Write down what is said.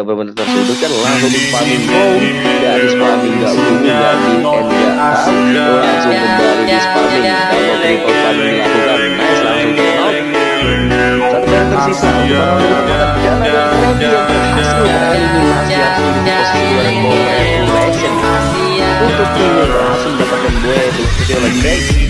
ada benar-benar kan langsung di spamming low dari spamming gak ungu di NDA langsung kembali di spamming kalau triple spamming lakukan nice langsung ke out satu yang tersisa untuk menemukan jalan yang berhasil kali ini posisi dan ball reaction untuk yang langsung mendapatkan dua itu lebih lagi